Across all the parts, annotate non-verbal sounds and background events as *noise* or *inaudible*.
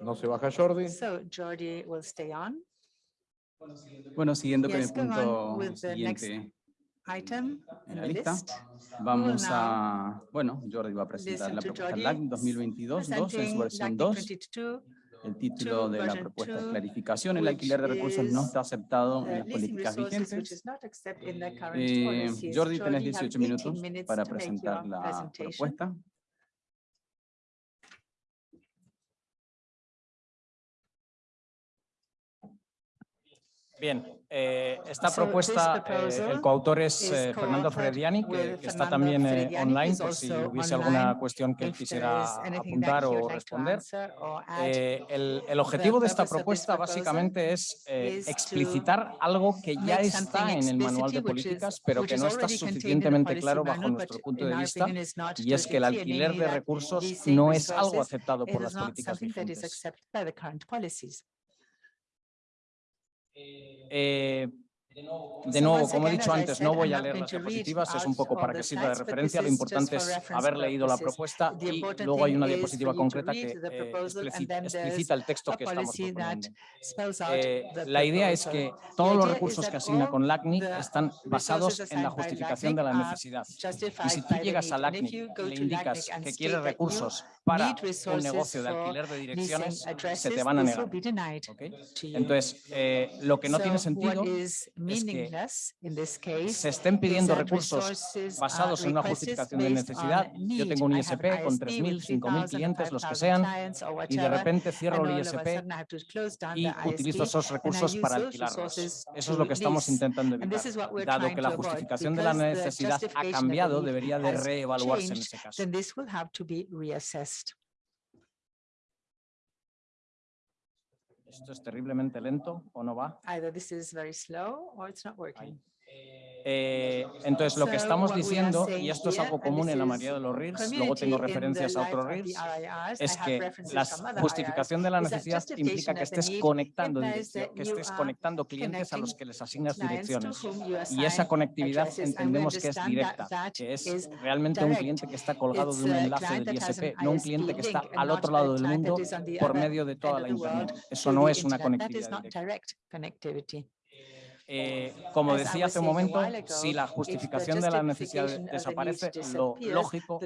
No se baja Jordi. So Jordi will stay on. Bueno, siguiendo con el punto siguiente item en la lista, vamos a, bueno, Jordi va a presentar la propuesta LAC 2022 2 en su versión 2. el título de la propuesta es clarificación, el alquiler de recursos no está aceptado en las políticas vigentes. Eh, Jordi, tenés 18 minutos para presentar la propuesta. Bien, eh, esta propuesta, eh, el coautor es eh, Fernando Frediani, que, está también online, por si hubiese alguna cuestión que él quisiera apuntar o responder. El, objetivo de esta propuesta básicamente es explicitar algo que ya está en el manual de políticas, pero que no está suficientemente claro bajo nuestro punto de vista, y es que el alquiler de recursos no es algo aceptado por las políticas vigentes eh, de nuevo, como he dicho antes, no voy a leer las diapositivas, es un poco para que sirva de referencia, lo importante es haber leído la propuesta y luego hay una diapositiva concreta que eh, explicita, explicita, el texto que estamos proponiendo. Eh, la idea es que todos los recursos que asigna con LACNIC están basados en la justificación de la necesidad. Y si tú llegas a LACNIC le indicas que quieres recursos para un negocio de alquiler de direcciones, se te van a negar. ¿okay? Entonces, eh, lo que no tiene sentido meaningless in eh, case. Se estén pidiendo recursos basados en una justificación de necesidad. Yo tengo un ISP con 3.000, 5.000 clientes, los que sean, y de repente cierro el ISP y utilizo esos recursos para alquilarlos. Eso es lo que estamos intentando evitar. Dado que la justificación de la necesidad ha cambiado, debería de reevaluarse en ese caso. ¿Esto es terriblemente lento o no va? Either this is very slow or it's not working. Ahí. Eh, entonces, lo que estamos diciendo, y esto es algo común en la mayoría de los RIRs, luego tengo referencias a otros RIRs, es que la justificación de la necesidad implica que estés conectando, que estés conectando clientes a los que les asignas direcciones. Y esa conectividad entendemos que es directa, que es realmente un cliente que está colgado de un enlace del ISP, no un cliente que está al otro lado del mundo por medio de toda la Internet. Eso no es una conectividad directa. Eh, como decía hace un momento, si la justificación de la necesidad desaparece, lo lógico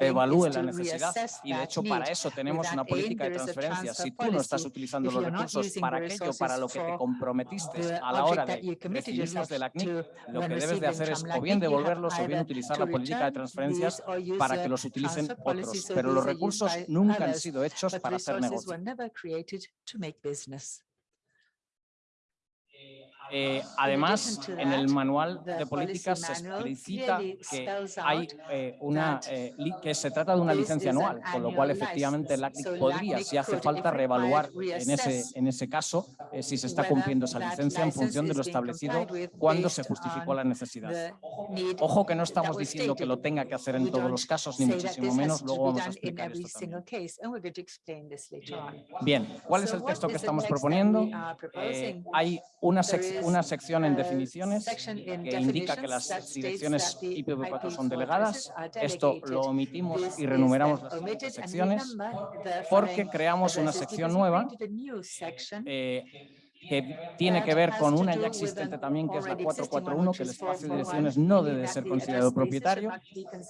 evalúe la necesidad y de hecho para eso tenemos una política de transferencia. Si tú no estás utilizando los recursos para lo que te comprometiste a la hora de recibir los de la CNIC, lo que debes de hacer es o bien devolverlos o bien utilizar la política de transferencias para que los utilicen otros. Pero los recursos nunca han sido hechos para hacer negocio. Eh, además, en el manual de políticas se explicita que, hay, eh, una, eh, que se trata de una licencia anual, con lo cual efectivamente el ACNIC podría, si hace falta, reevaluar en ese, en ese caso si se está cumpliendo esa licencia en función de lo establecido cuando se justificó la necesidad. Ojo que no estamos diciendo que lo tenga que hacer en todos los casos, ni muchísimo menos, luego vamos a explicar esto. Bien, ¿cuál es el texto que estamos proponiendo? hay una sección una sección en definiciones que indica que las direcciones IPv4 son delegadas. Esto lo omitimos y renumeramos las secciones porque creamos una sección nueva que tiene que ver con una ya existente también, que es la 441, que el espacio de direcciones no debe ser considerado propietario.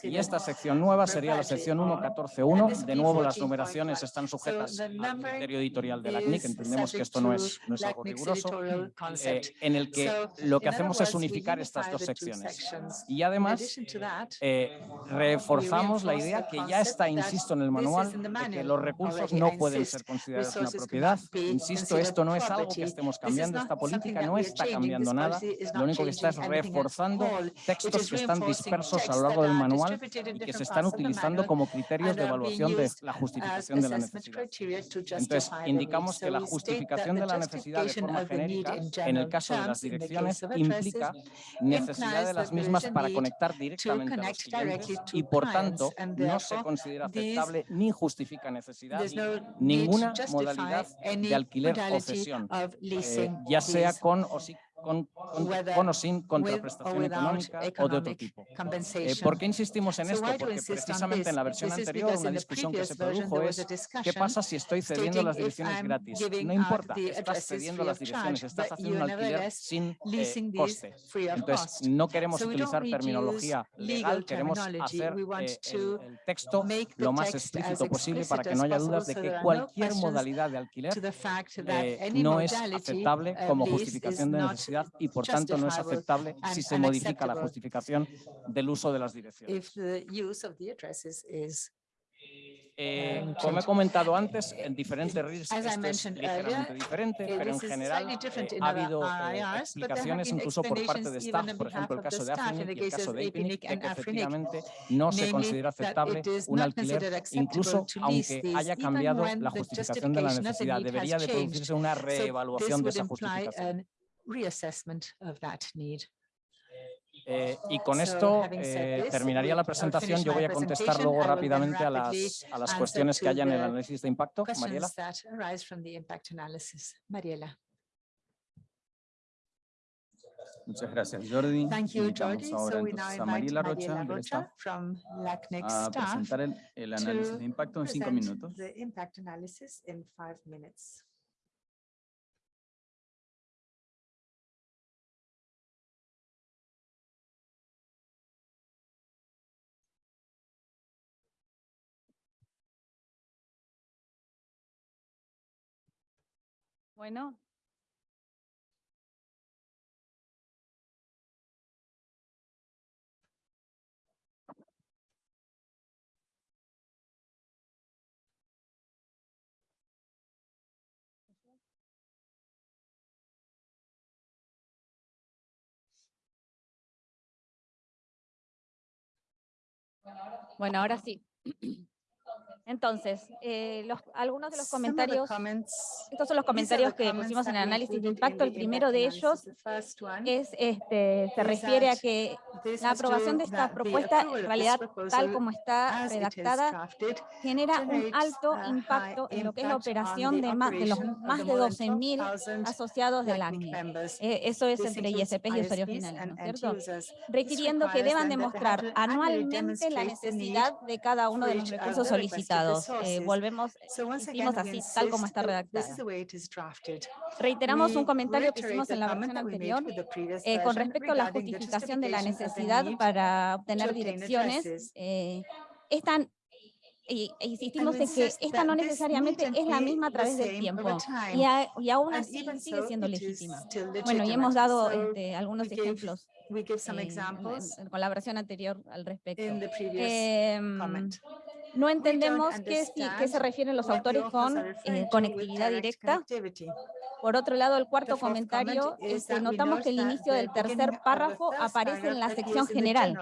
Y esta sección nueva sería la sección 1141. De nuevo, las numeraciones están sujetas al criterio editorial de la CNIC. Entendemos que esto no es, no es algo riguroso, eh, en el que lo que hacemos es unificar estas dos secciones. Y además, eh, reforzamos la idea que ya está, insisto, en el manual, de que los recursos no pueden ser considerados una propiedad. Insisto, esto no es algo que estemos estemos cambiando, esta política no está cambiando nada, lo único que está es reforzando textos que están dispersos a lo largo del manual y que se están utilizando como criterios de evaluación de la justificación de la necesidad. Entonces, indicamos que la justificación de la necesidad de forma genérica, en el caso de las direcciones, implica necesidad de las mismas para conectar directamente a los clientes y, por tanto, no se considera aceptable ni justifica necesidad ninguna modalidad de alquiler o cesión, eh, ya sea con o, si- con, con- whether con o sin contraprestación económica o de otro tipo. Eh. ¿Por qué insistimos en esto? Porque precisamente en la versión anterior, una discusión que se produjo es ¿qué pasa si estoy cediendo las direcciones gratis? No importa, estás cediendo las direcciones, estás haciendo un alquiler sin eh, coste. Entonces, no queremos utilizar terminología legal, queremos hacer eh, el, el texto lo más explícito posible para que no haya dudas de que cualquier modalidad de alquiler no es aceptable como justificación de not y por tanto no es aceptable si se modifica la justificación del uso de las direcciones. if the use of the addresses is Eh, um, como he comentado antes, en diferentes RIRs esto es ligeramente diferente, pero en general eh, ha habido eh, explicaciones incluso por parte de staff, por ejemplo el caso the de the y el caso de and que Afrinic, efectivamente no se considera aceptable un alquiler, incluso aunque haya cambiado la justificación de la necesidad. Debería de producirse una reevaluación de esa justificación. Reassessment of that need. Eh, y con esto eh, this, terminaría la I'll presentación. finish Yo voy a contestar presentation. luego I will then rápidamente a las, a las answer cuestiones que haya en el the análisis de impacto. Mariela. Questions that arise from the impact analysis. Mariela. Muchas gracias, Jordi. Thank you, Invitamos Jordi. ahora So we now entonces a invite Mariela Rocha, Rocha from LACNIC a presentar el, el análisis to de impacto en cinco present minutos. The impact analysis in five minutes. Bueno. Bueno, ahora sí. *clears throat* Entonces, eh, los, algunos de los comentarios, estos son los comentarios que pusimos en el análisis de impacto. El primero de ellos es, este, se refiere a que la aprobación de esta propuesta, en realidad, tal como está redactada, genera un alto impacto en lo que es la operación de, más, de los más de more than 12.000 12,000 asociados del members. Eh, eso es entre ISPs y usuarios finales, ¿no es cierto? requiriendo que deban demostrar anualmente la necesidad de cada uno de los recursos the Eh, volvemos, we así, tal como está that This is redactada. the way it is drafted. Reiteramos un comentario que hicimos en la versión anterior eh, con respecto a la justificación de la justification of the necesidad para obtener direcciones. eh, e insistimos en que esta no necesariamente es la misma a través del tiempo y, a- y aún así sigue siendo legítima. Bueno, y hemos dado este, algunos ejemplos We give some eh, en- examples en- con la versión anterior al respecto. in the previous Em, comment. no entendemos qué, qué se refieren los autores con eh, conectividad direct directa. Por otro lado, el cuarto comentario es que notamos que el inicio del tercer párrafo aparece en la sección general,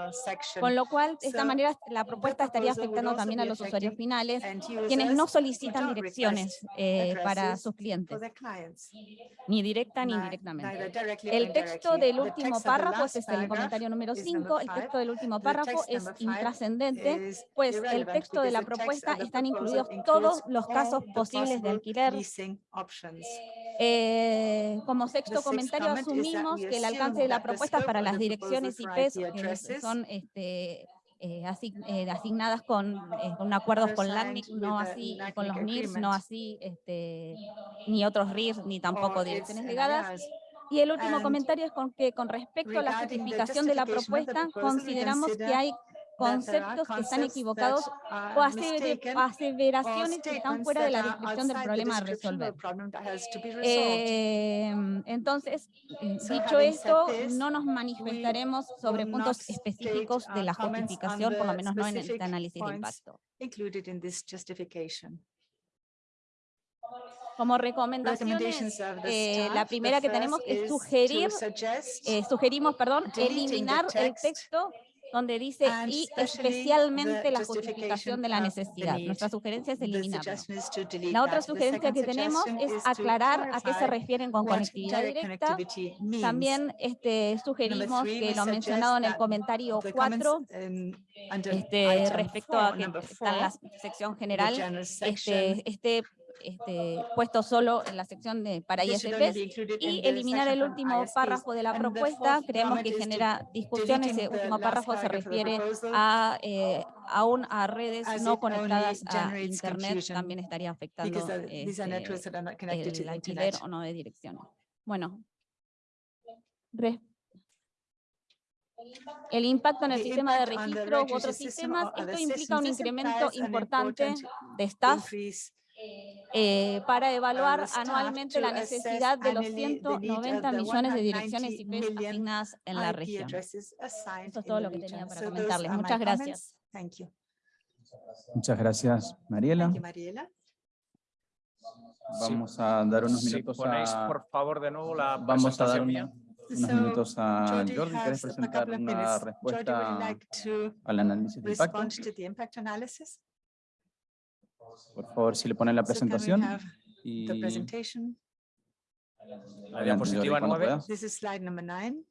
con lo cual, de esta manera, la propuesta estaría afectando también a los usuarios finales, quienes no solicitan direcciones eh, para sus clientes, ni directa ni indirectamente. El texto del último párrafo, last este es el comentario número is number 5, el texto del último párrafo es intrascendente, pues el texto de la propuesta están incluidos todos los casos posibles de alquiler. Eh, como sexto comentario, asumimos que el alcance de la propuesta para las direcciones IP addresses son este, eh, asign- eh, asignadas con, eh, con acuerdos con LACNIC, no así, con los NIRS, no así, este, ni otros RIRs, ni tampoco direcciones ligadas. Y el último And comentario es con que con respecto a la justificación de la propuesta, consideramos que hay conceptos que están equivocados o aseveraciones que están fuera de la descripción del problema a resolver. Eh, entonces, dicho esto, no nos manifestaremos sobre puntos específicos de la justificación, por lo menos no en este análisis de impacto. included in this justification. Como recomendaciones, eh, la primera que tenemos es sugerir, eh, sugerimos, perdón, eliminar el text texto donde dice y especialmente la justificación de la necesidad. Nuestra sugerencia es eliminarlo. La otra sugerencia que tenemos es aclarar a qué se refieren con conectividad direct directa. También este, sugerimos que lo mencionado en el comentario The comments 4, in- under este, respecto a que está en la sección general, este, esté este, puesto solo en la sección de para ISPs y eliminar el último ISPs. párrafo de la propuesta, creemos que genera discusión, deleting ese último párrafo se refiere a, eh, aún a redes no conectadas a internet, también estaría afectando este, el alquiler internet. o no de direcciones. Bueno. El impacto en el sistema de registro u otros sistemas, esto implica un incremento importante important de staff eh, para evaluar anualmente la necesidad de los annually the need of 190 the millones de direcciones 190 IP asignadas en la región. Esto es todo lo que tenía para comentarles. Muchas gracias. Thank you. Muchas gracias, Mariela. Vamos a dar unos Si minutos ponéis, a... por favor, de nuevo la Vamos a dar una- unos minutos a Jordi. ¿Quieres presentar una respuesta al análisis de impacto? respond to the impact analysis? Por favor, si le ponen la presentación. Y. La diapositiva 9. This is slide number nine.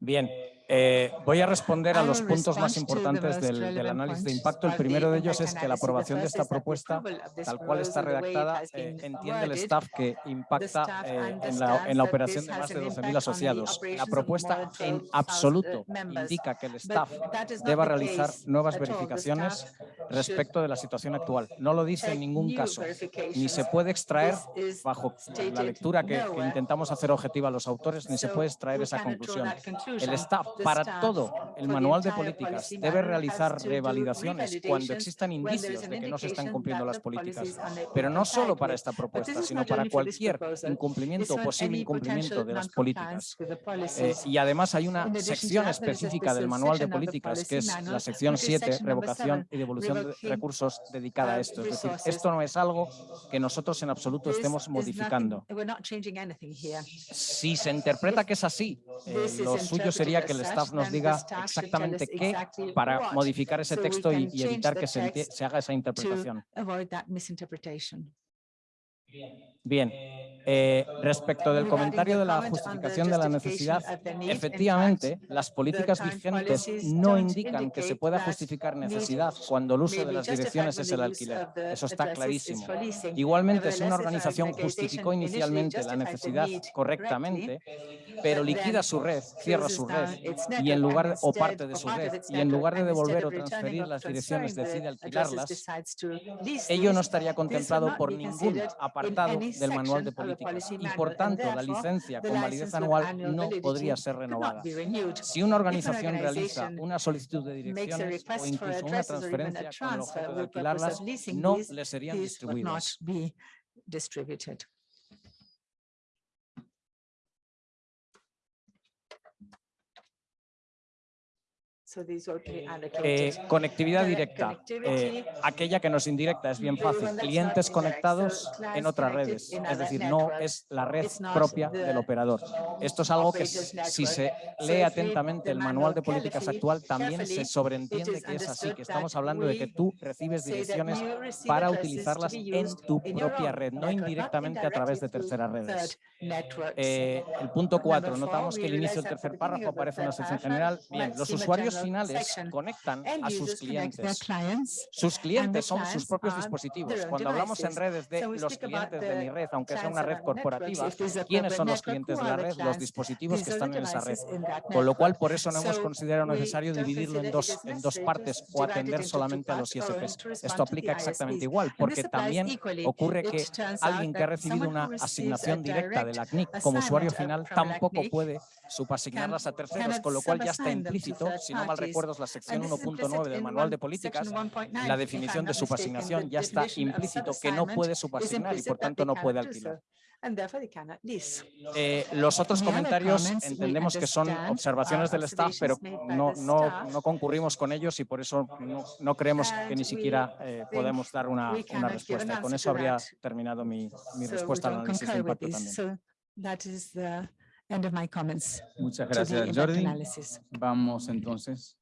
Bien, eh, voy a responder a los puntos más importantes del, análisis de impacto. El primero de ellos es que la aprobación de esta propuesta, tal cual está redactada, eh, entiende el staff que impacta eh, en, la, en la operación de más de an 12.000 impact on the asociados. La propuesta en 12,000 absoluto indica que el staff deba realizar nuevas verificaciones respecto de la situación actual. No lo dice en ningún caso, ni se puede extraer bajo la lectura que, que intentamos hacer objetiva a los autores, ni se puede extraer esa conclusión. El staff, para todo el manual de políticas, debe realizar revalidaciones cuando existan indicios de que no se están cumpliendo las the políticas. Pero no solo para esta But propuesta, sino not para only for this cualquier proposal, incumplimiento o posible incumplimiento de las políticas. Eh, y además hay una sección específica del manual de section of the políticas, que es la sección which is 7, section number revocación y devolución de recursos dedicada a uh, esto. Es decir, esto no es algo que nosotros en absoluto estemos modificando. Si se interpreta que es así, eh, lo suyo sería que as staff nos diga exactamente qué para modificar ese texto y, y evitar que se, se haga esa interpretación. Avoid that misinterpretation. Bien, eh, respecto del comentario de la justificación de la necesidad, efectivamente, las políticas vigentes no indican que se pueda justificar necesidad cuando el uso de las direcciones es el alquiler. Eso está clarísimo. Igualmente, si una organización an justificó inicialmente la necesidad correctamente, pero liquida su red, cierra su red, y en lugar o parte de su red, y en lugar de devolver o transferir las direcciones decide alquilarlas, ello no estaría contemplado por ningún apartado del manual de políticas y por tanto la licencia con validez anual no podría ser renovada. Si una organización realiza una solicitud de direcciones o incluso una transferencia con el objeto de alquilarlas, no le serían distribuidas. Eh, allocated. conectividad Direct directa, eh, aquella que nos indirecta es bien fácil, clientes conectados en otras redes, es decir, no es la red propia del operador. Esto es algo que si se lee atentamente el manual de políticas actual, también se sobreentiende que es así, que estamos hablando de que tú recibes direcciones para utilizarlas en tu propia red, no indirectamente a través de terceras redes. Eh, el punto 4, Number four, notamos que el inicio del tercer párrafo aparece en la third sección general. Bien, los usuarios finales conectan a sus clientes. Sus clientes son sus propios dispositivos. Cuando hablamos en redes de los clientes de mi red, aunque sea una red corporativa, ¿quiénes son los clientes de la red? Los dispositivos que están en esa red. Con lo cual, por eso no hemos considerado necesario dividirlo en dos, en dos partes o atender solamente a los ISPs. Esto to aplica exactamente igual, porque también ocurre que alguien que ha recibido una asignación directa de la CNIC como usuario final tampoco puede subasignarlas a terceros, con lo cual ya está implícito, si no mal recuerdo es la sección And this is 1.9 implicit del manual de políticas, section 1.9, la definición de subasignación ya está implícito que no puede subasignar y por tanto no puede alquilar. Eh, los otros comentarios entendemos que son observaciones del staff, pero no, no, no concurrimos con ellos y por eso no, no creemos que ni siquiera eh, podemos dar una, una respuesta. Y con eso habría terminado mi, mi respuesta al análisis de impacto también. End of my comments Muchas to the gracias, Jordi. analysis. Vamos entonces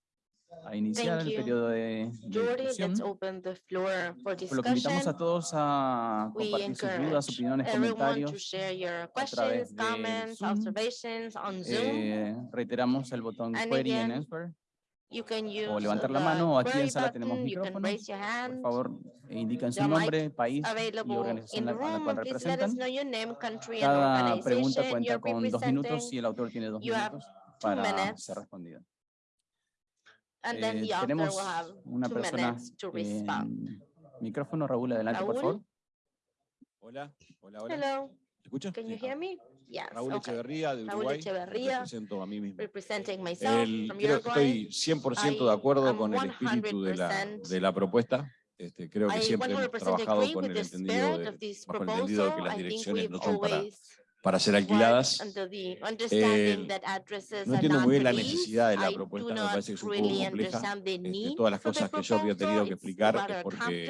a iniciar Thank el you. periodo de, discusión. let's open the floor for Por lo que invitamos a discussion. todos a We compartir sus dudas, opiniones, comentarios. share your través questions, de comments, Zoom. observations on Zoom. Eh, reiteramos el botón And Query again, and Answer. You can use O levantar la the mano o aquí en sala tenemos button, you can micrófono. raise your Por hand. favor, e indican su The mic nombre, país y Available organización in a the la- a la room, cual and please let us representan. know your name, country, and Cada pregunta organization cuenta con dos minutos y el autor tiene dos minutos two para minutes. ser respondida. And then Eh, the author tenemos will have una two persona minutes to respond. en micrófono, Raúl, adelante, por favor. Hola, hola, hola. Hello, can you hear me? Yes, Raúl okay. Echeverría de Raúl Uruguay. Echeverría, Represento a mí mismo. Representing myself El- from creo que Uruguay. estoy 100% de I acuerdo am con el espíritu de la, 100% de la propuesta. Este, creo que I siempre hemos 100% trabajado con el entendido de, bajo el entendido de que las I direcciones no son para, para ser alquiladas. Eh, no entiendo muy bien la necesidad de la I propuesta, me parece que es un poco compleja. Este, todas las cosas que Jordi ha tenido que explicar es porque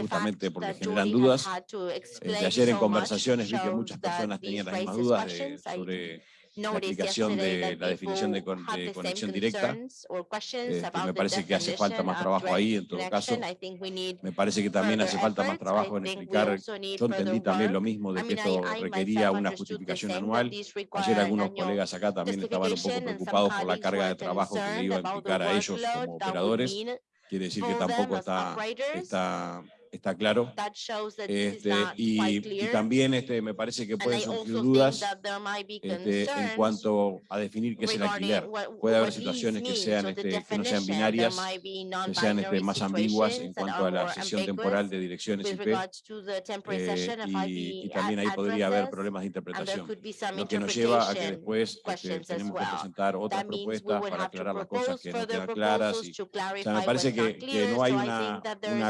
justamente porque generan dudas. to Eh, ayer en conversaciones vi que muchas personas tenían las mismas dudas de- sobre la yesterday de la definición de, con- conexión directa. Este, me parece que hace falta más trabajo ahí en todo caso. Me parece que también hace falta más trabajo en explicar. Yo entendí también lo mismo de que esto requería una justificación anual. Ayer algunos colegas acá también estaban un poco preocupados por la carga de trabajo que le iba a implicar a ellos como operadores. Quiere decir que tampoco está, está, está claro. Este, y, también este, me parece que pueden surgir dudas este, en cuanto a definir qué es el alquiler. Puede haber situaciones que sean, este, que no sean binarias, que sean este, más ambiguas en cuanto a la sesión temporal de direcciones IP. eh, y, también ahí podría haber problemas de interpretación. Lo que nos lleva a que después este, tenemos que presentar otras propuestas para aclarar las cosas que no quedan claras. Y, o sea, me parece que, no hay una,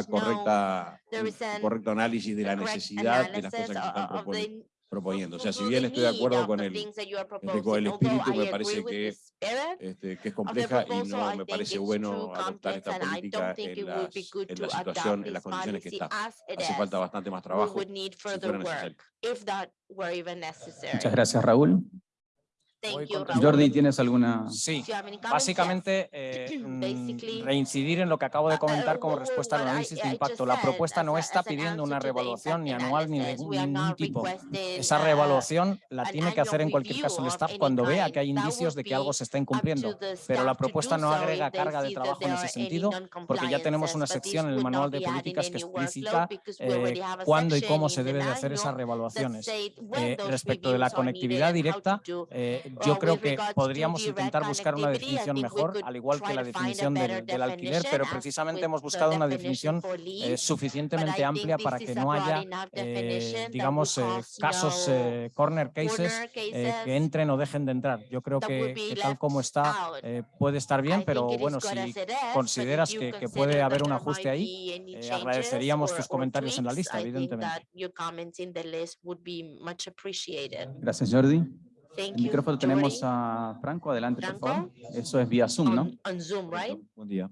correcta, un correcto análisis de la necesidad de las cosas que se están proponiendo. O sea, si bien estoy de acuerdo of con el, el espíritu, I me parece que este, que es compleja y no me parece bueno adoptar esta política don't think en, it would be las, good en to la situación, adopt en las condiciones que está. Hace falta bastante más We trabajo. would need si further fuera necesario. work, if that were even necessary. Muchas gracias, Raúl. Thank Voy you, con- Raúl. Jordi, ¿tienes alguna? Sí, básicamente eh, *clears throat* mm, Basically, reincidir en lo que acabo de uh, comentar como what- respuesta al análisis de impacto. La propuesta as no a- está pidiendo una answer to the revaluación ni impact anual ni de ningún tipo. Esa uh, revaluación la tiene que hacer en annual cualquier caso el of staff cuando vea que hay indicios de que be algo se está incumpliendo. Pero la propuesta no agrega carga de trabajo en ese sentido, porque ya tenemos una sección en el manual not de políticas que already eh, have a cuándo y section cómo in se the debe de hacer esas revaluaciones. Eh, respecto de la conectividad and how to directa, eh, Uh, yo creo que podríamos intentar buscar una definición mejor, al igual que la definición del, del alquiler, pero precisamente hemos buscado una definición eh, suficientemente amplia para que no haya, eh, digamos, eh, casos, eh, corner cases eh, que entren o dejen de entrar. Yo creo que, tal como está eh, puede estar bien, pero bueno, si consideras que, que puede haber un ajuste ahí, eh, agradeceríamos tus comentarios en la lista, evidentemente. that your comments in the list would be much appreciated. Gracias, Jordi. Thank El you. micrófono tenemos Jordi. a Franco, adelante, por favor. Eso es vía Zoom, ¿no? On, on Zoom, right? Buen día.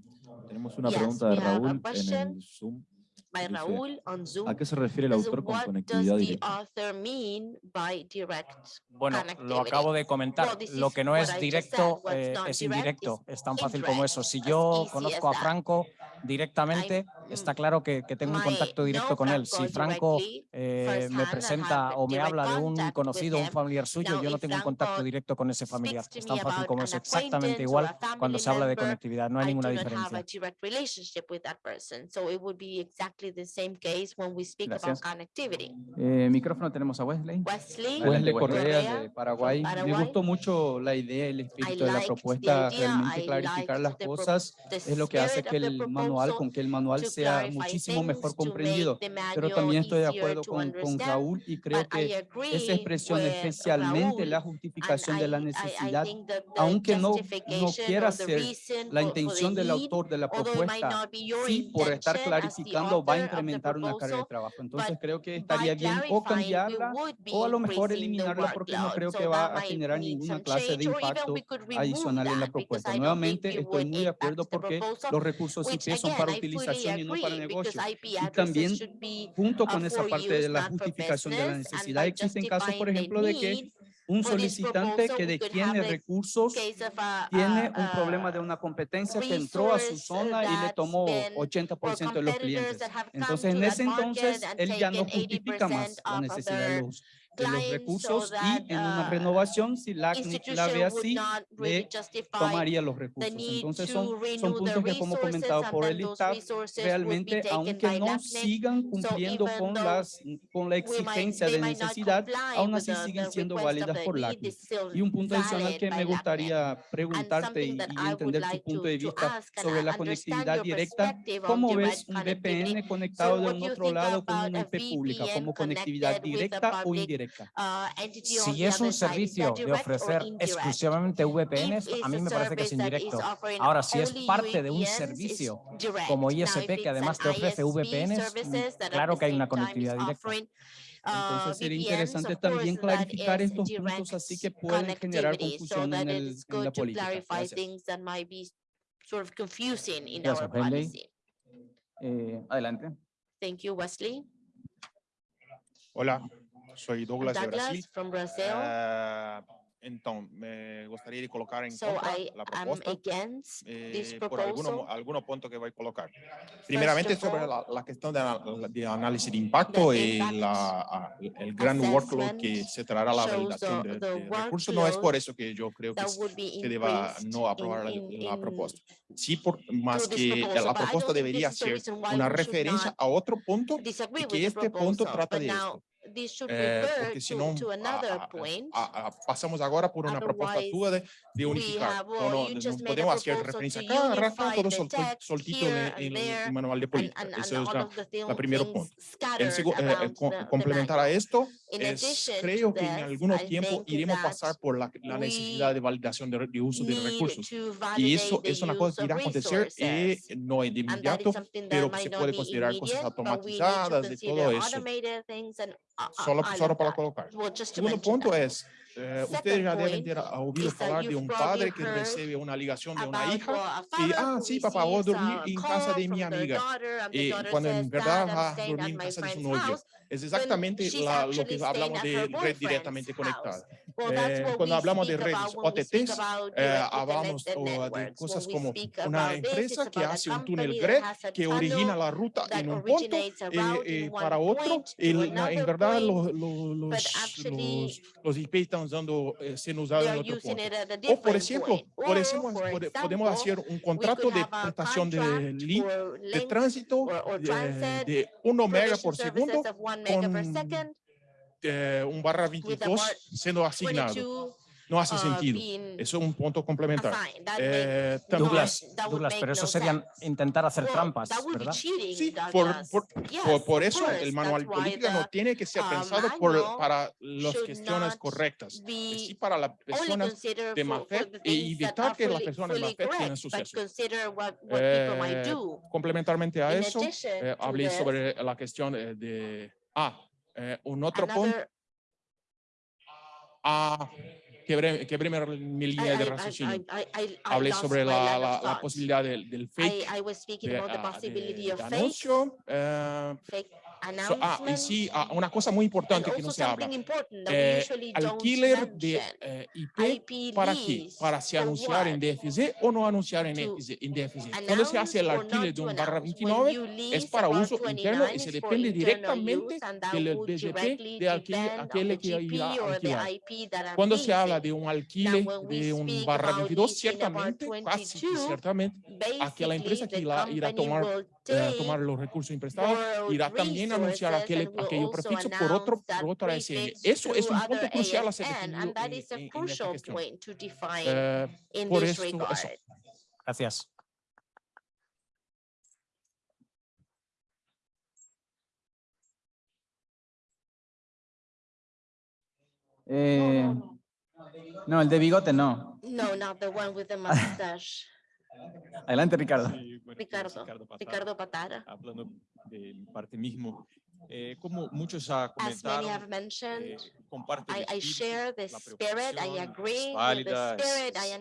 Tenemos una Yes, pregunta de Raúl en el Zoom. By Dice, Raúl on Zoom. ¿A qué se refiere el autor con conectividad directa? author mean by direct? Bueno, lo acabo de comentar. Well, Lo que no es directo said. Eh, es direct indirecto. Es tan fácil como eso. Si yo conozco a. Franco directamente, está claro que, que tengo un contacto directo con él. Si Franco eh, me presenta o me habla de un conocido, un familiar suyo, yo no tengo un contacto directo con ese familiar. Es tan fácil como es exactamente igual cuando se habla de conectividad. No hay ninguna diferencia. Gracias. Eh, micrófono tenemos a Wesley. Wesley, Wesley Correa de Paraguay. Paraguay. Me gustó mucho la idea, el espíritu de la propuesta, realmente clarificar las cosas es lo que hace que el manual, con que el manual sea muchísimo mejor comprendido. Pero también estoy de acuerdo con, con Raúl y creo que esa expresión, especialmente la justificación de la necesidad, aunque no, no quiera ser la intención del autor de la propuesta, sí, por estar clarificando, va a incrementar una carga de trabajo. Entonces creo que estaría bien o cambiarla o a lo mejor eliminarla porque no creo que va a generar ninguna clase de impacto adicional en la propuesta. Nuevamente, estoy muy de acuerdo porque los recursos IP son para utilización y para negocios. Y también junto con esa parte de la justificación de la necesidad, existen casos, por ejemplo, de que un solicitante que detiene recursos tiene un problema de una competencia que entró a su zona y le tomó 80% de los clientes. Entonces, en ese entonces, él ya no justifica más la necesidad de los de los recursos y en una renovación si la CNIC la ve así, tomaría los recursos. Entonces son, son puntos que como comentado por el ISTAP, realmente aunque no sigan cumpliendo con, las, con la exigencia de necesidad, aún así siguen siendo válidas por la CNIC. Y un punto adicional que me gustaría preguntarte y, entender tu punto de vista sobre la conectividad directa, ¿cómo ves un VPN conectado de un otro lado con una IP pública como conectividad directa o indirecta? Si es un servicio de ofrecer exclusivamente VPNs, a mí me parece que es indirecto. Ahora, si es parte de un servicio como ISP, que además te ofrece VPNs, mm, claro que hay una conectividad directa. Entonces sería interesante también clarificar estos puntos así que pueden generar confusión en, el, en la política. Gracias. Eh, adelante. Thank you, Wesley. Hola, soy Douglas, Douglas de Brasil. From Brazil. Ah, uh, entonces, me gustaría colocar en so contra I la propuesta eh, por algunos alguno puntos que voy a colocar. Primeramente, all, sobre la, la cuestión de, de, análisis de impacto y la, ah, el gran workload que se traerá la validación de, de recursos, no es por eso que yo creo que se deba no aprobar in, in, la, propuesta. Sí, por, más que la propuesta debería ser una referencia a otro punto y que este punto trata de esto. Eh, porque senão a, a, a, por uma proposta tua de, de unificar. Então, não, não podemos fazer referência a cada rato, todo sol, soltito no manual de política. And, and, Esse é o primeiro ponto. El, eh, eh complementar a esto, es, creo que en algún tiempo iremos a pasar por la, la necesidad de validación de, de uso de recursos. Y eso es una cosa que irá a acontecer eh, no de inmediato, pero se puede considerar cosas automatizadas, de todo eso só, só para colocar. Segundo ponto é, eh, ustedes ya deben ter ouvido falar de um padre que recebe uma ligação de uma hija y, ah, sí, papá, vos dormí en casa de minha amiga. Y cuando en verdad va a dormir en casa de su novio. Es exactamente la, lo que eh, hablamos de red directamente conectada. Eh, cuando hablamos eh, de redes OTTs, eh, hablamos oh, de cosas como una empresa que hace un túnel GRED que origina la ruta en un punto eh, para otro. Y la, en verdad los, los, los, los IP están dando, eh, siendo usados en otro punto. O por ejemplo, por ejemplo, podemos hacer un contrato de prestación de, de tránsito de, de 1 mega por segundo con eh, un barra 22 siendo asignado. No hace sentido. Eso es un punto complementario. Eh, Douglas, Douglas, pero eso sería intentar hacer trampas, ¿verdad? Sí, por, por, por, por eso el manual político no tiene que ser pensado para las cuestiones correctas, sí para las personas de más fe y evitar que las personas de más tengan suceso. Eh, complementarmente a eso, eh, hablé sobre la cuestión eh, de Ah, eh, un otro punto. Ah, quebré, quebré línea de raciocinio. Hablé sobre la, la, posibilidad del, fake, I, was de, about the ah, possibility of fake. Eh, fake so, ah, y sí, ah, una cosa muy importante que no se habla. Eh, alquiler de eh, IP, IP, para qué? Para se anunciar en DFZ o no anunciar en, DFZ. En DFZ. Cuando se hace el alquiler de un barra 29 es para uso interno y se depende directamente del BGP de aquel, aquel que irá a alquilar. Cuando se habla de un alquiler de un barra 22, ciertamente, casi ciertamente, aquella empresa que irá a tomar eh, tomar los recursos imprestados, irá también a anunciar aquel, aquellos prefijo por, otro, por otra ASN. Eso es un punto crucial a ser definido en, en, en esta cuestión. Uh, por esto, eso. Gracias. Eh, no, el de bigote no. No, not the one with the *laughs* mustache. Adelante, Ricardo. Ricardo, Ricardo Patara, Ricardo Patara. Hablando del parte eh, como muchos ha comentado, eh, I, I share the spirit, I agree válida, the I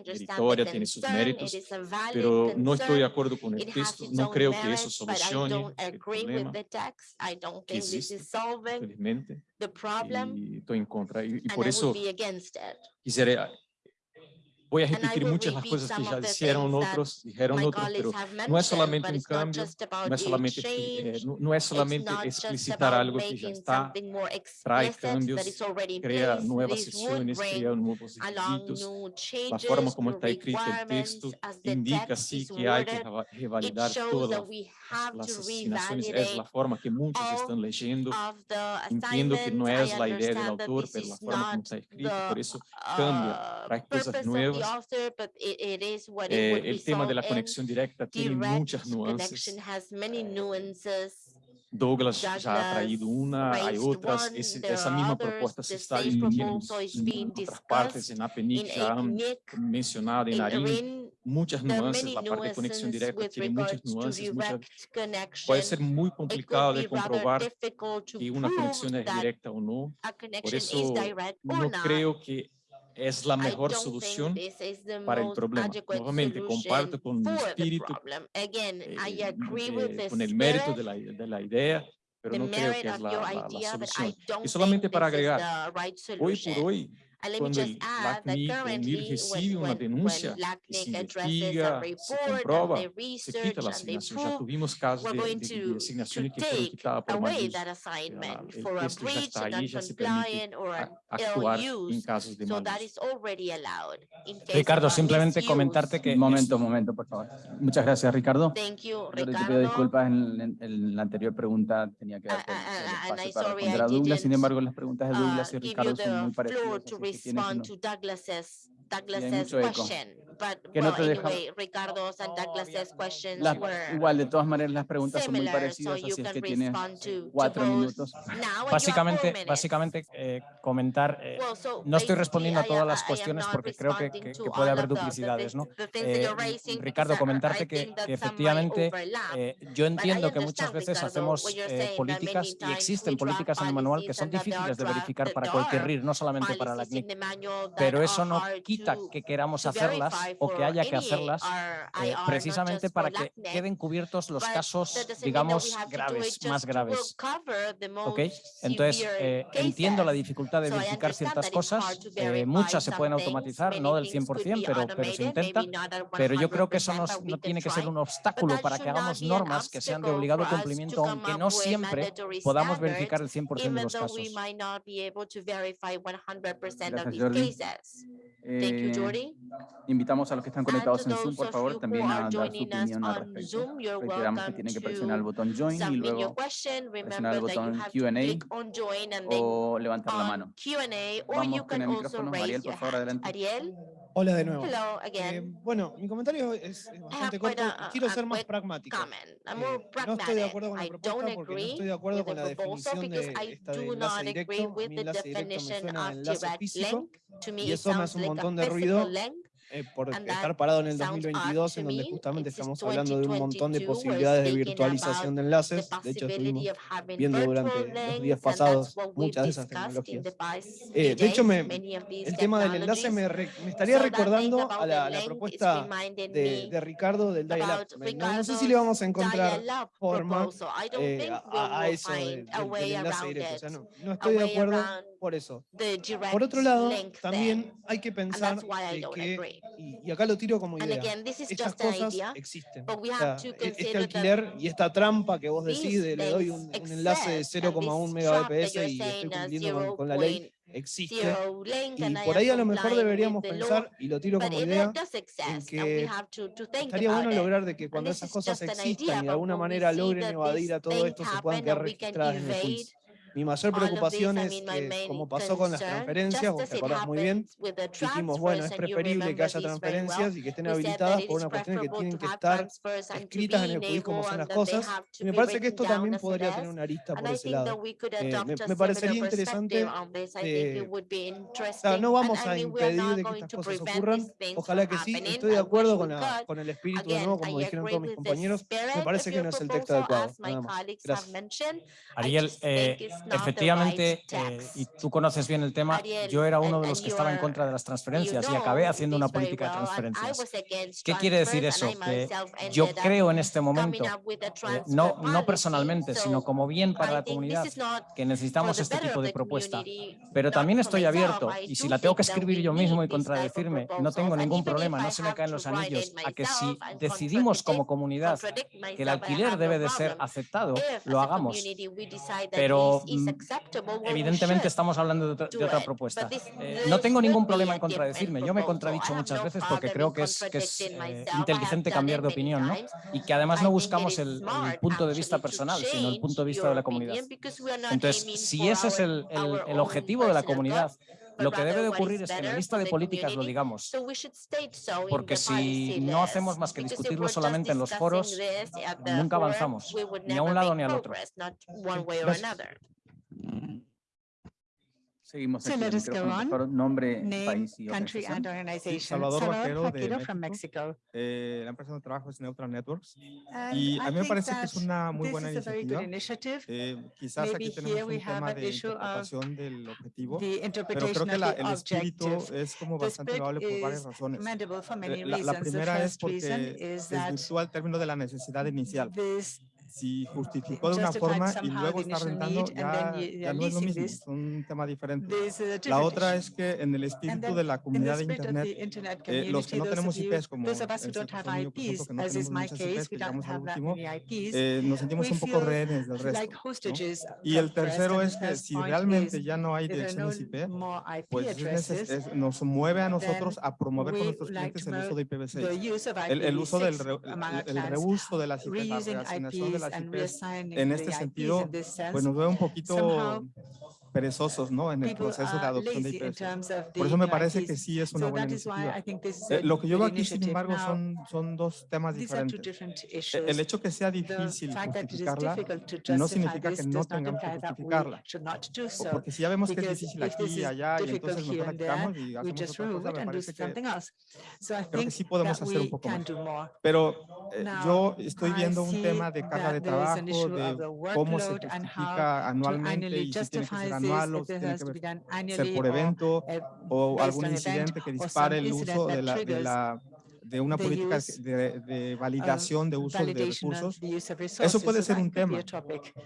tiene sus méritos, it pero no estoy de acuerdo con el texto, no creo que eso solucione el problema. que quisiera voy a repetir muchas las cosas que ya hicieron otros, dijeron otros, pero no es solamente un cambio, no es solamente, eh, no, no es solamente explicitar algo que ya está, trae cambios, crea nuevas sesiones, crea nuevos requisitos, la forma como está escrito el texto indica sí que hay que revalidar todas las asignaciones, es la forma que muchos están leyendo, entiendo que no es la idea del autor, pero la forma como está escrito, por eso cambia, trae cosas nuevas, nuevas. Eh, el tema de la conexión directa tiene muchas nuances. Douglas ya ha traído una, hay otras, Ese, esa misma propuesta se está difundiendo en otras partes, en APNIC ya han mencionado, en ARIN, muchas nuances, la parte de conexión directa tiene muchas nuances, muchas, puede ser muy complicado de comprobar que una conexión es directa o no, por eso no creo que es la mejor solución para el problema. Nuevamente, comparto con mi espíritu, Again, eh, eh, con el mérito de la, de la idea, pero no creo que es la, la, la solución. Y solamente para agregar, right hoy por hoy, And let Cuando me just add that currently, when, when, denuncia, when LACNIC addresses a report comprueba, and they research and they prove, we're going to, to take away that assignment for a breach, an uncompliant, or an ill use. So that is already allowed. Ricardo, simplemente comentarte que... Un momento, un momento, por favor. Muchas gracias, Ricardo. Thank you, Ricardo. Yo te pido disculpas, en, en, en la anterior pregunta tenía que ah, darte el ah, ah, espacio para responder a Douglas, sin embargo, las preguntas de Douglas uh, y Ricardo son muy parecidas. respond to Douglas's Douglas's question. but que no te anyway, igual de todas maneras las preguntas son muy parecidas, así es que tienes cuatro minutos. Básicamente, básicamente eh, comentar, eh, no estoy respondiendo a todas las cuestiones porque creo que, puede haber duplicidades, ¿no? Eh, Ricardo, comentarte que, que efectivamente yo entiendo que muchas veces hacemos políticas y existen políticas en el manual que son difíciles de verificar para cualquier RIR, no solamente para la CNIC, pero eso no quita que queramos hacerlas o que haya que hacerlas eh, precisamente para que queden cubiertos los casos, digamos, graves, más graves. ¿Ok? Entonces, eh, entiendo la dificultad de verificar ciertas cosas. Eh, muchas se pueden automatizar, no del 100%, pero, pero se intenta. Pero yo creo que eso no, no tiene que ser un obstáculo para que hagamos normas que sean de obligado cumplimiento, aunque no siempre podamos verificar el 100% de los casos. Gracias, Jordi. Eh, invitamos Invitamos a los que están conectados en Zoom, por favor, también a dar su opinión al respecto. Reiteramos que tienen que presionar el botón Join y luego presionar el botón Q&A o levantar la mano. Vamos con el micrófono. Ariel, por favor, adelante. Ariel. Hola de nuevo. Eh, bueno, mi comentario es bastante corto. Quiero ser más pragmático. Eh, no estoy de acuerdo con la propuesta porque no estoy de acuerdo con la definición de esta de enlace directo. Mi enlace directo me suena a enlace físico y eso me hace un montón de ruido eh, por estar parado en el 2022, en donde justamente estamos hablando de un montón de posibilidades de virtualización de enlaces. De hecho, estuvimos viendo durante los días pasados muchas de esas tecnologías. Eh, de hecho, me, el tema del enlace me, re, me estaría recordando a la, propuesta de, Ricardo del Dial-Up. No, sé si le vamos a encontrar forma eh, a, a, eso del, enlace directo. O sea, no, no estoy de acuerdo por eso. Por otro lado, también hay que pensar que y, acá lo tiro como idea. Again, Estas cosas idea, existen. O sea, este alquiler y esta trampa que vos decís, de, le doy un, enlace de 0,1 Mbps y estoy cumpliendo con, la ley, existe. Y por ahí a lo mejor deberíamos pensar, y lo tiro como idea, en que estaría bueno lograr de que cuando esas cosas existan y de alguna manera logren evadir a todo esto, se puedan quedar registradas en el juicio. Mi mayor preocupación es que, eh, como pasó con las transferencias, vos te acordás muy bien, dijimos, bueno, es preferible que haya transferencias y que estén habilitadas por una cuestión que tienen que estar escritas en el CUIS como son las cosas. Y me parece que esto también podría tener una arista por ese lado. Eh, me, me, parecería interesante, eh, no vamos a impedir de que estas cosas ocurran, ojalá que sí, estoy de acuerdo con, la, con el espíritu de nuevo, como dijeron todos mis compañeros, me parece que no es el texto adecuado. Nada más. Gracias. Ariel, eh, Efectivamente, eh, y tú conoces bien el tema, yo era uno de los que estaba en contra de las transferencias y acabé haciendo una política de transferencias. ¿Qué quiere decir eso? Que yo creo en este momento, eh, no, no personalmente, sino como bien para la comunidad, que necesitamos este tipo de propuesta. Pero también estoy abierto y si la tengo que escribir yo mismo y contradecirme, no tengo ningún problema, no se me caen los anillos, a que si decidimos como comunidad que el alquiler debe de ser aceptado, lo hagamos. Pero Mm, evidentemente estamos hablando de, otra propuesta. Eh, no tengo ningún problema en contradecirme. Yo me he contradicho muchas veces porque creo que es, eh, inteligente cambiar de opinión ¿no? y que además no buscamos el, punto de vista personal, sino el punto de vista de la comunidad. Entonces, si ese es el, objetivo de la comunidad, lo que debe de ocurrir es que en la lista de políticas lo digamos, porque si no hacemos más que discutirlo solamente en los foros, nunca avanzamos, ni a un lado ni al otro. Seguimos so let us go on. Nombre, Name, país y country and organization. Sí, Salvador, Salvador Vaquero, Vaquero de from Mexico. Eh, la empresa de trabajo es Neutral Networks. And y a mí me parece que es una muy buena iniciativa. Eh, quizás Maybe aquí tenemos un tema de interpretación del objetivo, pero creo que la, el espíritu es como bastante loable por varias razones. Eh, la, la, primera es porque desvirtúa el término de la necesidad inicial si justificó de una forma y luego está rentando, ya, ya, no es lo mismo, es un tema diferente. La otra es que en el espíritu de la comunidad de Internet, eh, los que no tenemos IPs, como el por que no tenemos muchas IPs, que llegamos al último, eh, nos sentimos un poco rehenes del resto. Y el tercero es que si realmente ya no hay direcciones IP, pues nos mueve a nosotros a promover con nuestros clientes el uso de IPv6, el, uso del reuso de las la de este la CIPES. En este sentido, pues nos veo un poquito perezosos ¿no? en el proceso de adopción de IPS. Por eso me parece que sí es una buena iniciativa. Eh, lo que yo veo aquí, sin embargo, son, son dos temas diferentes. E, el hecho que sea difícil justificarla no significa que no tengamos que justificarla. Porque si ya vemos que es difícil aquí y allá, y entonces nos atacamos y hacemos otra cosa, me parece que, creo que sí podemos hacer un poco más. Pero eh, yo estoy viendo un tema de carga de trabajo, de cómo se justifica anualmente y si tiene que ser anual malos, tiene que ser por evento o algún incidente que dispare el uso de la, de la de una política de, de, validación de uso de recursos. Eh, eso puede ser un tema,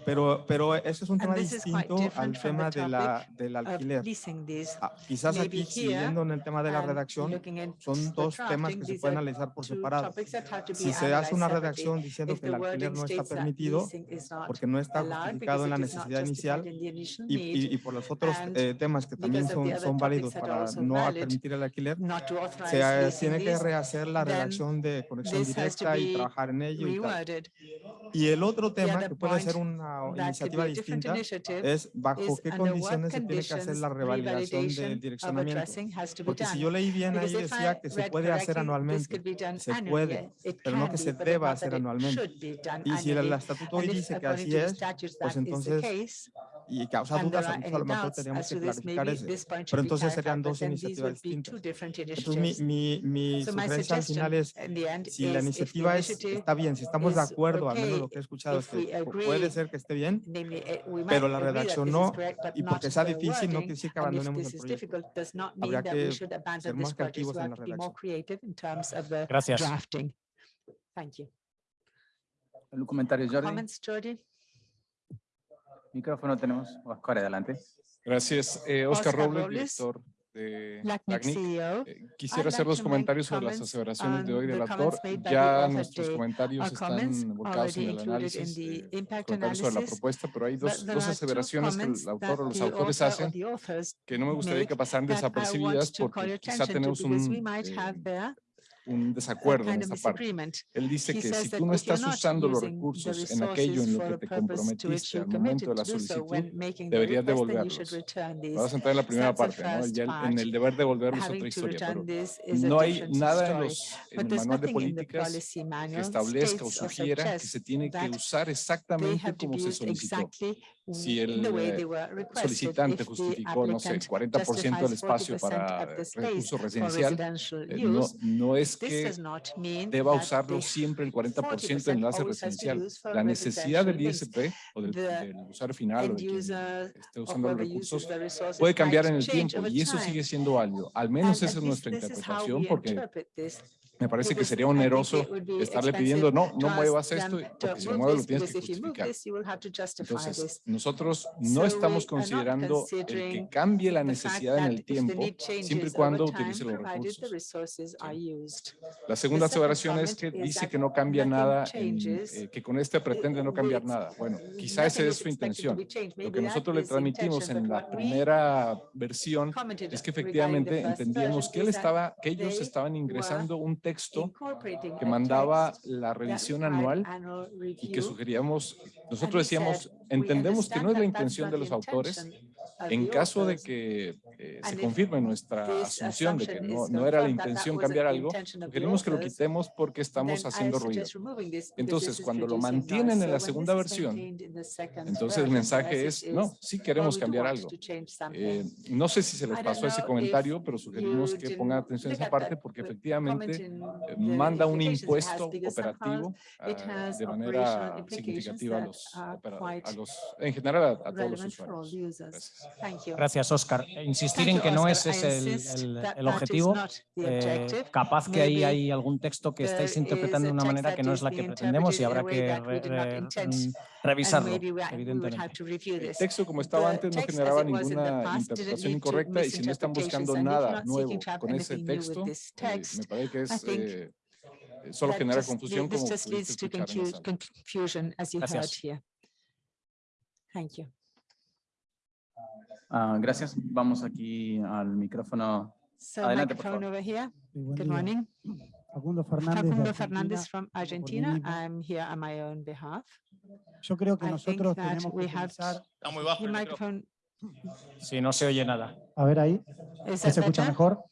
pero, pero eso es un tema distinto al tema de la, del alquiler. Ah, quizás aquí, siguiendo en el tema de la redacción, son dos temas que se pueden analizar por separado. Si se hace una redacción diciendo que el alquiler no está permitido, porque no está justificado en la necesidad inicial, y, y, y por los otros eh, temas que también son, son válidos para no permitir el alquiler, se eh, tiene que rehacer la redacción de conexión directa y trabajar en ello. Y, tal. y el otro tema que puede ser una iniciativa distinta es bajo qué condiciones se tiene que hacer la revalidación de direccionamiento. Porque si yo leí bien ahí decía que se puede hacer anualmente, se puede, pero no que se deba hacer anualmente. Y si el estatuto hoy dice que así es, pues entonces y causa dudas, a lo mejor tenemos que clarificar eso. Pero entonces serían dos iniciativas distintas. Entonces mi, mi, mi sugerencia al final es, si la iniciativa es, está bien, si estamos de acuerdo, al menos lo que he escuchado, es que puede ser que esté bien, pero la redacción no, y porque sea difícil no quiere decir que abandonemos el proyecto. Habrá que ser más creativos en la redacción. Gracias. Thank you. ¿Algún comentario, Jordi? Micrófono tenemos. Oscar, adelante. Gracias. Eh, Oscar, Oscar Robles, Robles. director de LACNIC. CEO. Eh, I'd Quisiera like hacer dos comentarios sobre las aseveraciones de hoy del autor. the Ya nuestros comentarios están volcados en el análisis, eh, comentarios sobre la propuesta, pero hay but dos, there dos are two aseveraciones que un desacuerdo en esta parte. Él dice que si tú no estás usando los recursos en aquello en lo que te comprometiste al momento de la solicitud, deberías devolverlos. Vamos a entrar en la primera parte, ¿no? ya en el deber devolver es otra historia, pero no hay nada en, los, en el manual de políticas que establezca o sugiera que se tiene que usar exactamente como se solicitó si el eh, solicitante justificó, no sé, 40% del espacio para recurso residencial, eh, no, no, es que deba usarlo siempre el 40% del enlace residencial. La necesidad del ISP o del, del usuario final o de quien esté usando los recursos puede cambiar en el tiempo y eso sigue siendo válido. Al menos esa es nuestra interpretación porque me parece que sería oneroso estarle pidiendo, no, no muevas esto, porque si lo mueves lo tienes que justificar. Entonces, nosotros no estamos considerando el que cambie la necesidad en el tiempo, siempre y cuando utilice los recursos. La segunda aseveración es que dice que no cambia nada, en, eh, que con este pretende no cambiar nada. Bueno, quizá esa es su intención. Lo que nosotros le transmitimos en la primera versión es que efectivamente entendíamos que, él estaba, que ellos estaban ingresando un texto que mandaba la revisión anual y que sugeríamos, nosotros decíamos, entendemos que no es la intención de los autores en caso de que eh, se confirme nuestra asunción de que no, era la intención cambiar algo, sugerimos que lo quitemos porque estamos haciendo ruido. Entonces, cuando lo mantienen en la segunda versión, entonces el mensaje es, no, sí queremos cambiar algo. Eh, no sé si se les pasó ese comentario, pero sugerimos que pongan atención a esa parte porque efectivamente eh, manda un impuesto operativo ah, de manera significativa a los, a los, en general a, todos los usuarios. Gracias, Oscar. E insistir en que no es el, el, objetivo. Eh, capaz que ahí hay algún texto que estáis interpretando de una manera que no es la que pretendemos y habrá que re, re, mm, revisarlo, evidentemente. El texto, como estaba antes, no generaba ninguna interpretación incorrecta y si no están buscando nada nuevo con ese texto, eh, me parece que es... Eh, solo genera confusión como Gracias. Thank you. Uh, gracias. Vamos aquí al micrófono. So Adelante, microphone over here. Good morning. Facundo Fernández, Facundo Fernández from Argentina. I'm here on my own behalf. Yo creo que I nosotros tenemos que utilizar... Está muy bajo el micrófono. Sí, no se oye nada. A ver ahí. ¿Se escucha mejor?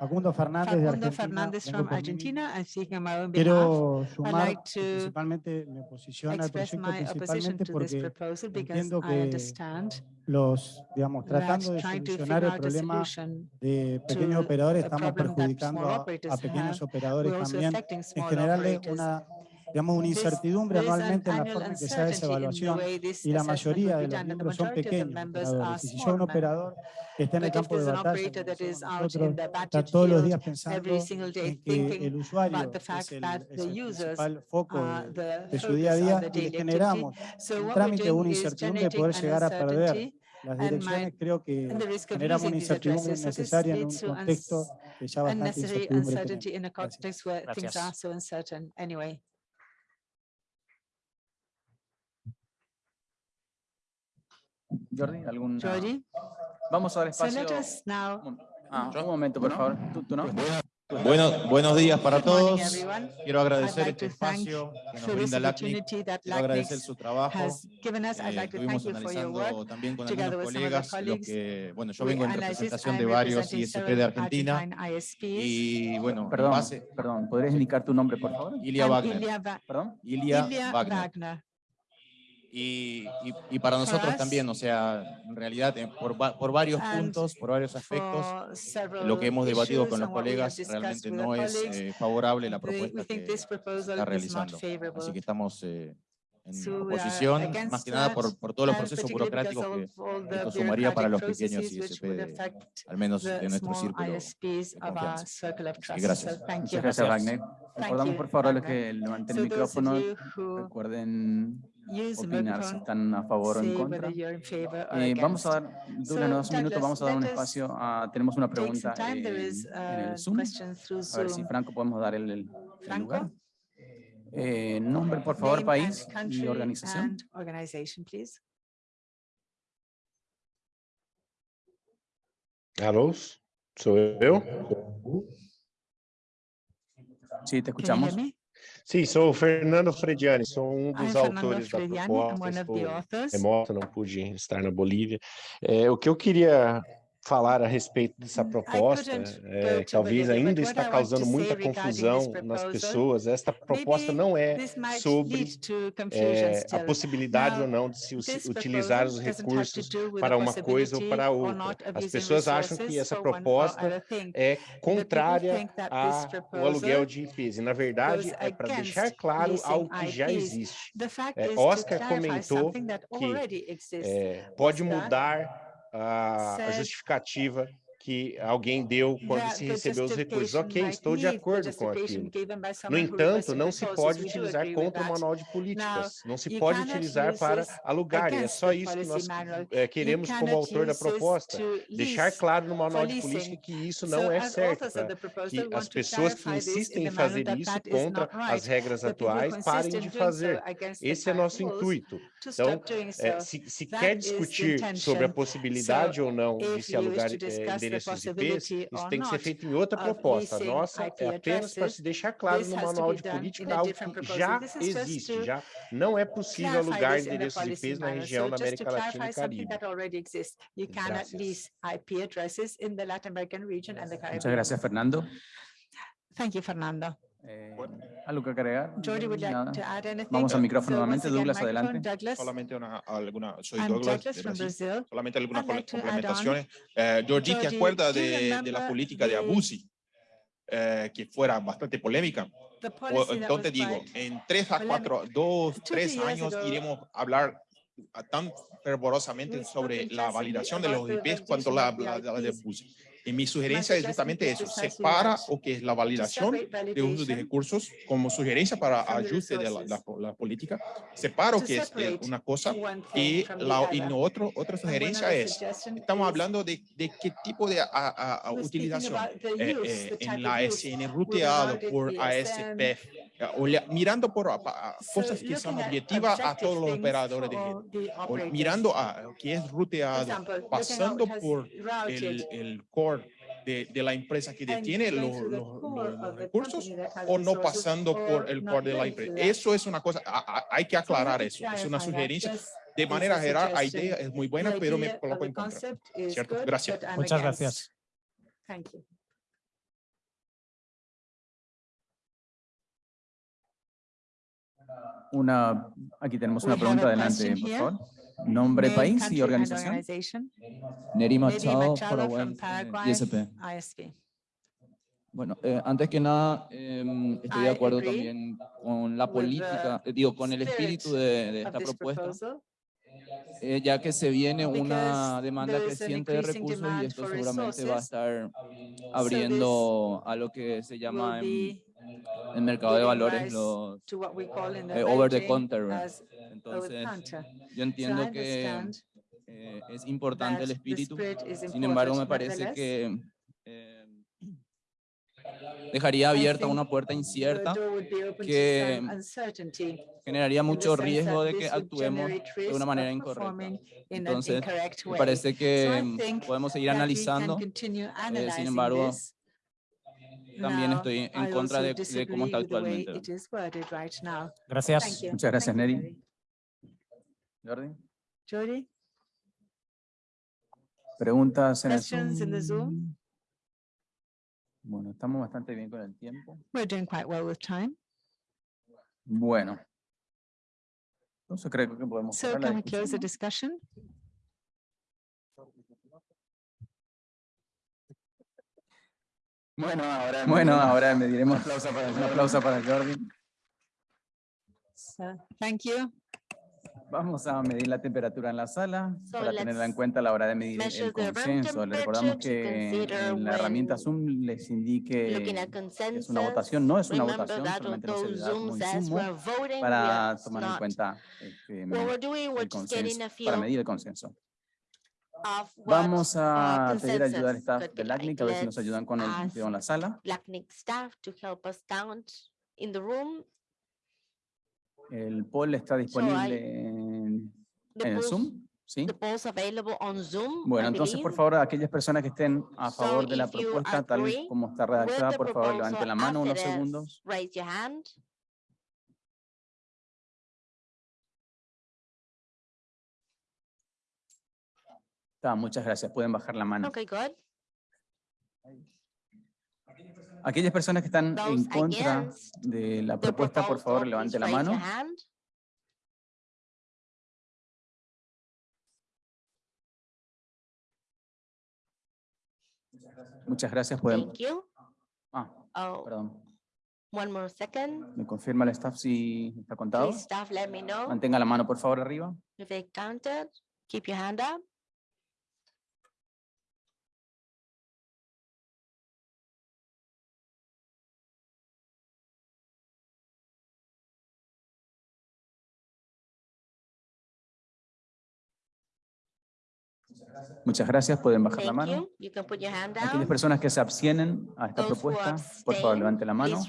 Facundo Fernández Facundo de Argentina. Fernández from Argentina. I'm speaking on my. Quiero sumar, like principalmente me posiciono al proyecto principalmente porque entiendo que los, digamos, tratando de solucionar el problema de pequeños operadores, estamos perjudicando a, a pequeños operadores también, en general una digamos, una incertidumbre anualmente en la forma en que se hace esa evaluación y la mayoría de los miembros son pequeños si yo un operador que está en el campo de batalla, nosotros está todos los días pensando en que el usuario es el, es el principal foco de, de su día a día y le generamos el trámite de una incertidumbre de poder llegar a perder las direcciones. creo que generamos una incertidumbre innecesaria en un contexto que ya bastante incertidumbre. Gracias. Jordi? ¿Algún? Jordi? Vamos al espacio. Ah. Un momento, por favor. Bueno, buenos días para todos. Quiero agradecer este espacio que nos brinda LACNIC. Quiero agradecer su trabajo. Eh, estuvimos analizando también con algunos colegas, los que, bueno, yo vengo en representación de varios ISP de Argentina. Y bueno, perdón, perdón ¿podrías indicar tu nombre, por favor? Ilia Wagner. Perdón? Ilia Wagner y, y, para nosotros también, o sea, en realidad eh, por, por varios puntos, por varios aspectos, lo que hemos debatido con los colegas realmente no es eh, favorable la propuesta que está realizando. Así que estamos eh, en oposición, más que nada por, por todos los procesos burocráticos que esto eh, sumaría para los pequeños ISP, de, al menos de nuestro círculo de gracias. Muchas gracias, Wagner. Recordamos, por favor, a los que levanten el micrófono, recuerden or Eh, vamos a against. dar, Douglas, So, nos das un minuto, Douglas, vamos a dar un espacio. a- tenemos una pregunta. There en, en a el Zoom. question through A ver si Zoom. Franco podemos dar el, el- el Franco? lugar. Eh, nombre, por favor, país y organización. Alô, sou eu? Sí, te escuchamos. Sim, sou o Fernando Frediani, sou um I'm dos Fernando autores da Frediani, proposta, estou remoto, não pude estar na Bolívia. É, o que eu queria falar a respeito dessa proposta, couldn't é, go to talvez Bolivia, ainda but what está I want causando to muita say regarding this confusão nas proposal, pessoas. Esta proposta Maybe não é this might sobre lead to confusion é, a still. possibilidade Now, ou não de se us- This utilizar os proposal doesn't have to recursos do with the para uma coisa ou possibility para or outra. not of As using pessoas acham que resources essa for one or proposta other thing. é people contrária think that this ao proposal aluguel de IPs. E, na verdade, goes é para deixar against claro leasing algo que já IPs. existe. The fact É, is to Oscar clarify comentou something that que, already exists. É, pode Oscar mudar a, a said justificativa que alguém deu quando that se the recebeu os recursos. justification Ok, might estou de need the acordo com justification aquilo. given by No someone who entanto, requested não se resources. pode We do utilizar agree with contra o that. manual de políticas. Não se you pode cannot utilizar use para this alugar. E é against só the isso que policy nós manual. eh, You queremos como cannot autor da use this proposta. to Deixar lease claro no for manual de leasing. política que isso So, não é as certo. authors of pra the proposal que want as to pessoas que clarify this insistem in em the manner fazer that isso that is contra not as right. regras The people who atuais parem insist in de doing so fazer. against the Esse é current nosso rules intuito. To Então, stop doing eh, so. se, se That quer is the discutir sobre a intention. possibilidade ou não de if se you wish alugar to eh, discuss the endereços IPs, possibility isso or tem que ser not feito em outra of proposta. A leasing nossa IP é apenas para addresses, se deixar claro this no has to manual be de done política in a algo different que proposal. já This is just existe, to já não é possível clarify alugar this in the endereços policy IPs na manual. região So da just to América Latina clarify e something Caribe. that already exists. You cannot Gracias. lease IP addresses in the Latin American region and the Muchas Caribbean. gracias, Fernando. Thank you, Fernando. Eh, ¿Algo que agregar? Jordi, would you like Nada. to add anything? Vamos al micrófono So nuevamente. Douglas, adelante. Douglas. Solamente una, alguna, soy I'm Douglas, Douglas de from Brasil. Brazil. Solamente algunas like complementaciones. Eh, Georgie, ¿te acuerdas de, de la política de the- Abusi? Eh, que fuera bastante polémica. Entonces digo, en tres a cuatro, dos, Two, tres three years años ago, iremos a hablar tan fervorosamente we sobre la validación de los the IPs cuanto validation la, of the la, la de. Abusi. Y mi sugerencia es justamente eso, separa o que es la validación de uso de recursos como sugerencia para ajuste de la, la, la política, separo que es eh, una cosa y, la, y no otro, otra sugerencia es, estamos hablando de, de qué tipo de a- a- a utilización eh, eh, en la use. SN Whether or ruteado por be ASP, SN. eh, mirando por cosas que son objetivas a todos los operadores de red, mirando a que es ruteado, pasando por el, el core de, de la empresa que detiene los, los- los recursos o no pasando por or el core de la empresa. Eso es una cosa, a- a- hay que aclarar eso. Es una sugerencia. De manera general, la idea es muy buena, pero me coloco en contra. ¿Cierto? Gracias. Muchas gracias. Thank you. Una, aquí tenemos una pregunta adelante, por favor. Nombre, país y organización. Neri Machado, Paraguay, eh, ISP. ISP. Bueno, eh, antes que nada, em, estoy de acuerdo también con la política, eh, digo, con el espíritu de, de esta propuesta, eh, ya que se viene una demanda creciente de recursos y esto seguramente va a estar abriendo a lo que se llama en el mercado de valores los eh, over the counter. Entonces, yo entiendo que eh, es importante el espíritu, sin embargo me parece que eh, dejaría abierta una puerta incierta que generaría mucho riesgo de que actuemos de una manera incorrecta. Entonces, me parece que podemos seguir analizando. continue sin embargo. También estoy en contra de, cómo está actualmente. it is worded right now. Thank Gracias. Muchas gracias, Neri. Jordi. Jody, Preguntas en el Zoom? Bueno, estamos bastante bien con el tiempo. We're doing quite well with time. Bueno. Entonces creo que podemos So cerrar la can we close the discussion? Bueno, ahora, bueno, ahora me diremos un aplauso para, un aplauso para Jordi. So, thank you. Vamos a medir la temperatura en la sala So para tenerla en cuenta a la hora de medir el the room consenso. Le recordamos que en la herramienta Zoom les indique Looking at que es una votación, no es una remember votación, solamente insumo we're voting, we para are tomar en cuenta este, el consenso, para medir el consenso. Vamos a pedir ayuda al staff de LACNIC a ver si nos ayudan con el video en la sala. LACNIC staff to help us count in the room. El poll está disponible en, el Zoom. ¿Sí? Bueno, entonces, por favor, aquellas personas que estén a favor de la propuesta, tal agree como está redactada, por favor, levanten la mano unos segundos. Está, muchas gracias. Pueden bajar la mano. Okay, good. Aquellas personas que están Those en contra de la propuesta, por favor, levanten la mano. Muchas gracias. Pueden... Thank you. Ah, Oh, perdón. one more second. ¿Me confirma el staff si está contado? Please staff, let me know Mantenga la mano, por favor, arriba. if they counted. Keep your hand up. Muchas gracias. Pueden bajar la Thank mano. you. You Aquellas personas que se abstienen a esta Those propuesta, por favor, abstain, levanten la mano.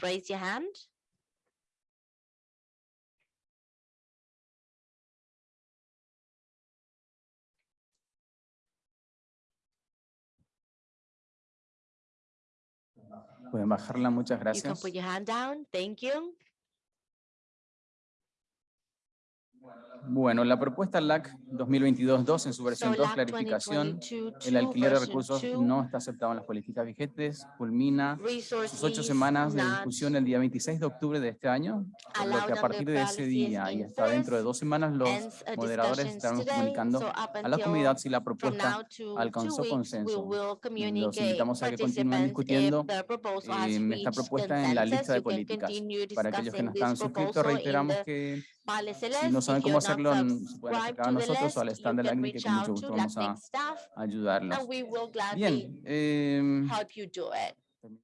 Pueden bajarla. Muchas You can gracias. put your hand down. Thank you. Bueno, la propuesta LAC 2022-2 en su versión So 2, LAC clarificación, 2022, el alquiler de recursos no está aceptado en las políticas vigentes, culmina sus ocho semanas de discusión el día 26 de octubre de este año, por lo que a partir de ese día y hasta dentro de dos semanas los moderadores estarán comunicando a la comunidad si la propuesta alcanzó consenso. communicate invitamos a que continúen discutiendo, em, esta propuesta en la lista de políticas. Para aquellos que no están suscritos, reiteramos que si no saben cómo hacerlo, se pueden acercar a nosotros o al stand de la can ACNI que con mucho gusto to vamos a LACNIC ayudarlos. Bien, em,